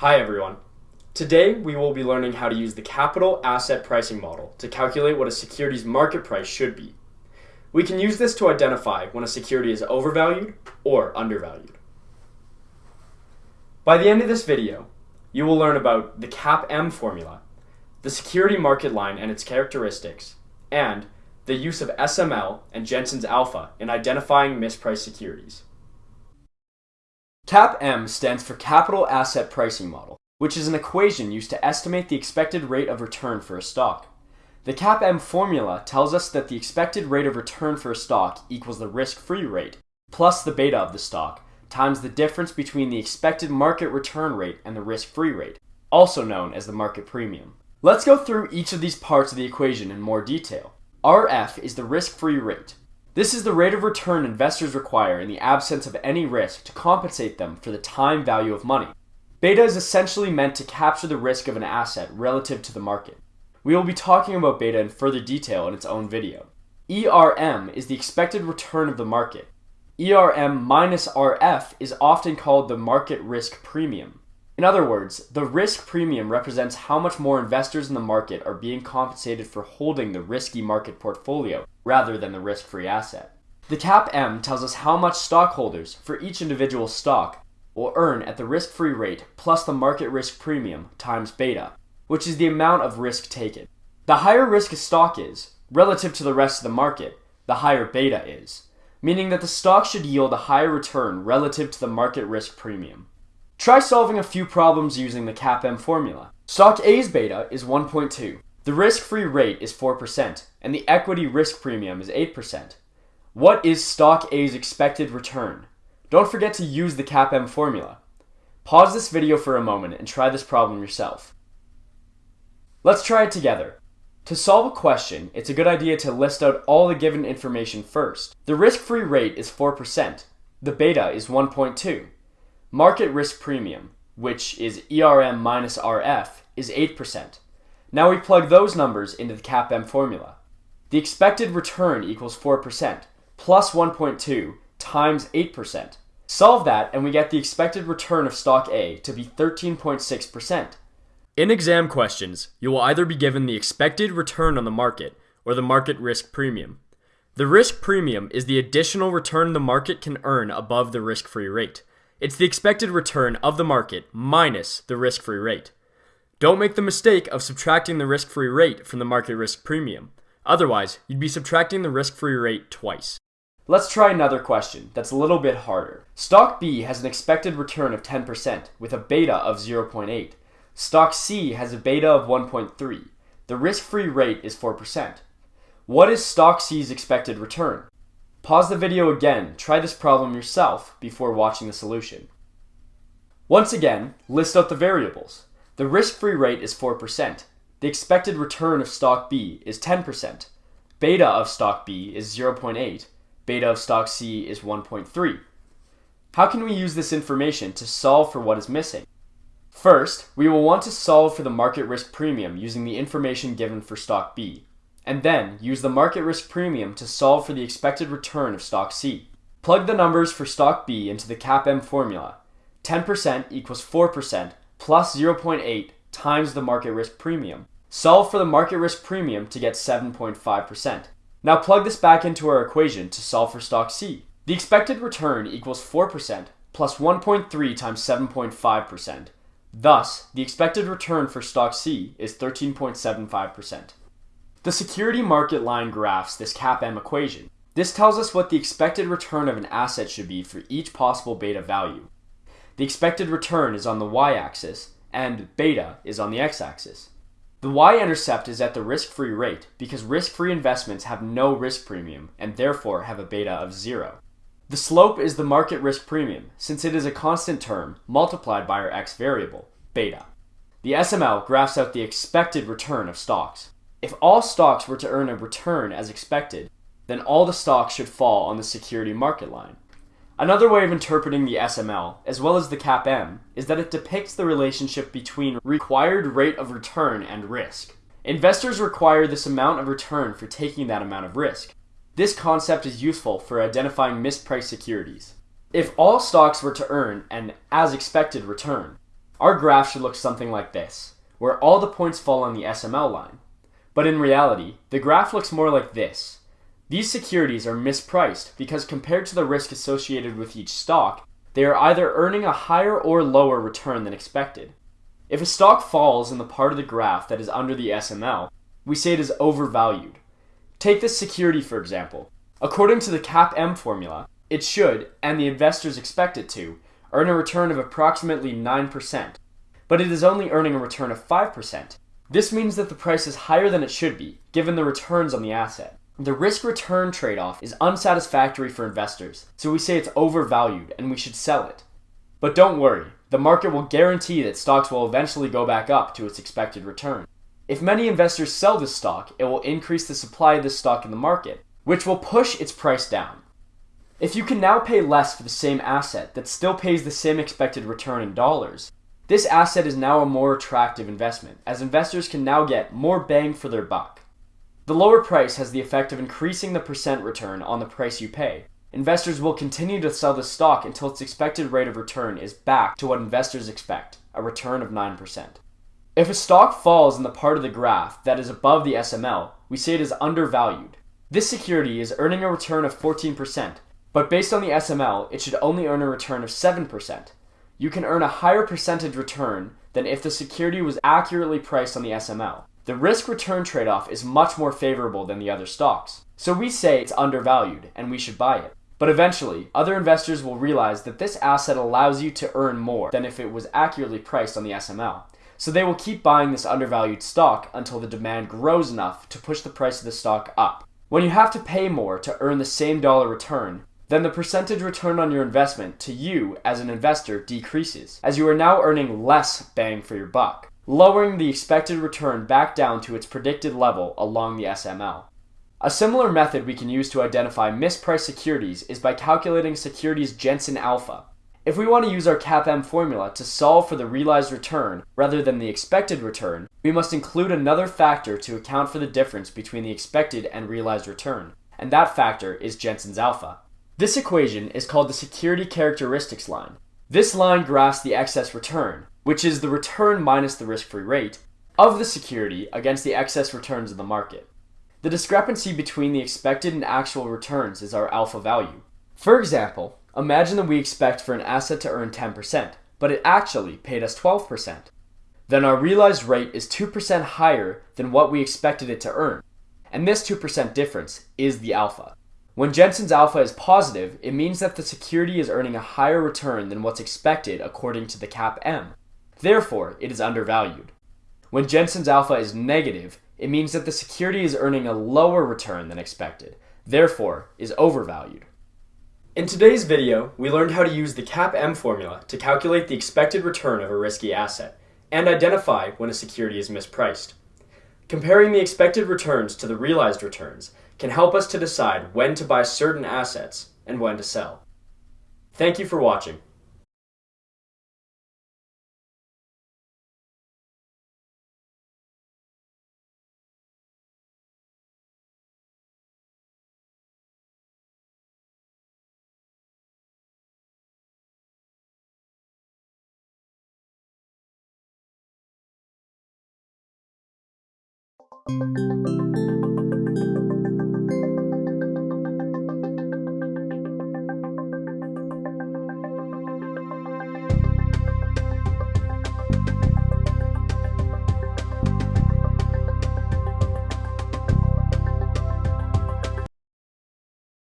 Hi everyone. Today we will be learning how to use the capital asset pricing model to calculate what a security's market price should be. We can use this to identify when a security is overvalued or undervalued. By the end of this video, you will learn about the CAPM formula, the security market line and its characteristics, and the use of SML and Jensen's alpha in identifying mispriced securities. CAPM stands for Capital Asset Pricing Model, which is an equation used to estimate the expected rate of return for a stock. The CAPM formula tells us that the expected rate of return for a stock equals the risk-free rate plus the beta of the stock times the difference between the expected market return rate and the risk-free rate, also known as the market premium. Let's go through each of these parts of the equation in more detail. RF is the risk-free rate. This is the rate of return investors require in the absence of any risk to compensate them for the time value of money. Beta is essentially meant to capture the risk of an asset relative to the market. We will be talking about beta in further detail in its own video. ERM is the expected return of the market. ERM minus RF is often called the market risk premium. In other words, the risk premium represents how much more investors in the market are being compensated for holding the risky market portfolio rather than the risk-free asset. The CAPM tells us how much stockholders for each individual stock will earn at the risk-free rate plus the market risk premium times beta, which is the amount of risk taken. The higher risk a stock is, relative to the rest of the market, the higher beta is, meaning that the stock should yield a higher return relative to the market risk premium. Try solving a few problems using the CAPM formula. Stock A's beta is 1.2. The risk-free rate is 4%, and the equity risk premium is 8%. What is Stock A's expected return? Don't forget to use the CAPM formula. Pause this video for a moment and try this problem yourself. Let's try it together. To solve a question, it's a good idea to list out all the given information first. The risk-free rate is 4%. The beta is 1.2. Market risk premium, which is ERM minus RF, is 8%. Now we plug those numbers into the CAPM formula. The expected return equals 4%, plus 1.2 times 8%. Solve that and we get the expected return of stock A to be 13.6%. In exam questions, you will either be given the expected return on the market or the market risk premium. The risk premium is the additional return the market can earn above the risk-free rate. It's the expected return of the market minus the risk free rate. Don't make the mistake of subtracting the risk free rate from the market risk premium. Otherwise, you'd be subtracting the risk free rate twice. Let's try another question that's a little bit harder. Stock B has an expected return of 10% with a beta of 0.8. Stock C has a beta of 1.3. The risk free rate is 4%. What is Stock C's expected return? Pause the video again, try this problem yourself before watching the solution. Once again, list out the variables. The risk-free rate is 4%. The expected return of stock B is 10%. Beta of stock B is 0.8. Beta of stock C is 1.3. How can we use this information to solve for what is missing? First, we will want to solve for the market risk premium using the information given for stock B and then use the market risk premium to solve for the expected return of stock C. Plug the numbers for stock B into the CAPM formula. 10% equals 4% plus 0.8 times the market risk premium. Solve for the market risk premium to get 7.5%. Now plug this back into our equation to solve for stock C. The expected return equals 4% plus 1.3 times 7.5%. Thus, the expected return for stock C is 13.75%. The security market line graphs this CAPM equation. This tells us what the expected return of an asset should be for each possible beta value. The expected return is on the y-axis, and beta is on the x-axis. The y-intercept is at the risk-free rate because risk-free investments have no risk premium and therefore have a beta of zero. The slope is the market risk premium since it is a constant term multiplied by our x variable, beta. The SML graphs out the expected return of stocks. If all stocks were to earn a return as expected, then all the stocks should fall on the security market line. Another way of interpreting the SML, as well as the CAPM, is that it depicts the relationship between required rate of return and risk. Investors require this amount of return for taking that amount of risk. This concept is useful for identifying mispriced securities. If all stocks were to earn an as expected return, Our graph should look something like this, where all the points fall on the SML line. But in reality, the graph looks more like this. These securities are mispriced because compared to the risk associated with each stock, they are either earning a higher or lower return than expected. If a stock falls in the part of the graph that is under the SML, we say it is overvalued. Take this security for example. According to the CAPM formula, it should, and the investors expect it to, earn a return of approximately 9%, but it is only earning a return of 5%. This means that the price is higher than it should be, given the returns on the asset. The risk return trade off is unsatisfactory for investors, so we say it's overvalued and we should sell it. But don't worry, the market will guarantee that stocks will eventually go back up to its expected return. If many investors sell this stock, it will increase the supply of this stock in the market, which will push its price down. If you can now pay less for the same asset that still pays the same expected return in dollars, this asset is now a more attractive investment, as investors can now get more bang for their buck. The lower price has the effect of increasing the percent return on the price you pay. Investors will continue to sell the stock until its expected rate of return is back to what investors expect, a return of 9%. If a stock falls in the part of the graph that is above the SML, we say it is undervalued. This security is earning a return of 14%, but based on the SML, it should only earn a return of 7%. You can earn a higher percentage return than if the security was accurately priced on the SML. The risk return trade off is much more favorable than the other stocks. So we say it's undervalued and we should buy it. But eventually, other investors will realize that this asset allows you to earn more than if it was accurately priced on the SML. So they will keep buying this undervalued stock until the demand grows enough to push the price of the stock up. When you have to pay more to earn the same dollar return, then the percentage return on your investment to you as an investor decreases, as you are now earning less bang for your buck lowering the expected return back down to its predicted level along the SML. A similar method we can use to identify mispriced securities is by calculating securities Jensen alpha. If we want to use our CAPM formula to solve for the realized return rather than the expected return, we must include another factor to account for the difference between the expected and realized return, and that factor is Jensen's alpha. This equation is called the security characteristics line. This line graphs the excess return, which is the return minus the risk-free rate, of the security against the excess returns of the market. The discrepancy between the expected and actual returns is our alpha value. For example, imagine that we expect for an asset to earn 10%, but it actually paid us 12%. Then our realized rate is 2% higher than what we expected it to earn. And this 2% difference is the alpha. When Jensen's alpha is positive, it means that the security is earning a higher return than what's expected according to the CAPM. Therefore, it is undervalued. When Jensen's alpha is negative, it means that the security is earning a lower return than expected, therefore is overvalued. In today's video, we learned how to use the CAPM formula to calculate the expected return of a risky asset and identify when a security is mispriced. Comparing the expected returns to the realized returns can help us to decide when to buy certain assets and when to sell. Thank you for watching.